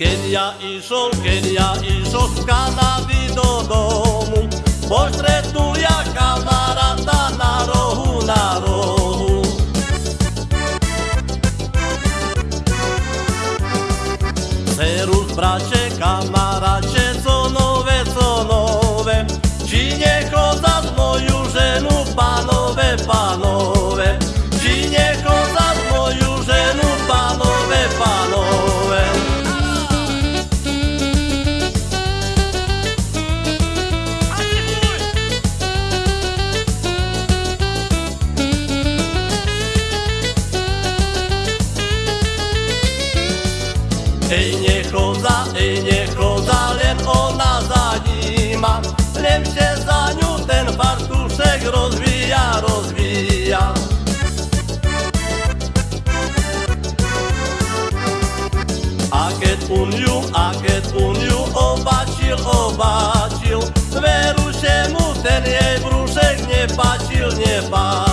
Keď ja išol, keď ja išol z Kanady do domu, postretnul ja kamaráta na rohu, na rohu. Serus, bracie, kamaracie, co nowe, co nowe, ci nie chodza z moją żenu, panowe, Ej, nie chodza, ej, nie chodza, len ona za nim ma. Się za nią ten fartuszek rozwija, rozwija. A keď uniu, a keď uniu obačil, obačil, veru się mu ten jej brúšek nepáčil, nepáčil.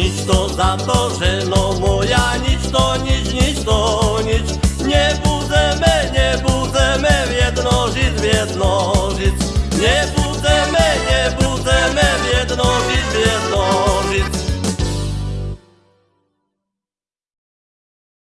Nic to za to, że no moja nic to nic, nic to nic. Nie budzę me, nie budzę me w jednożyc, w jednożyc Nie budzę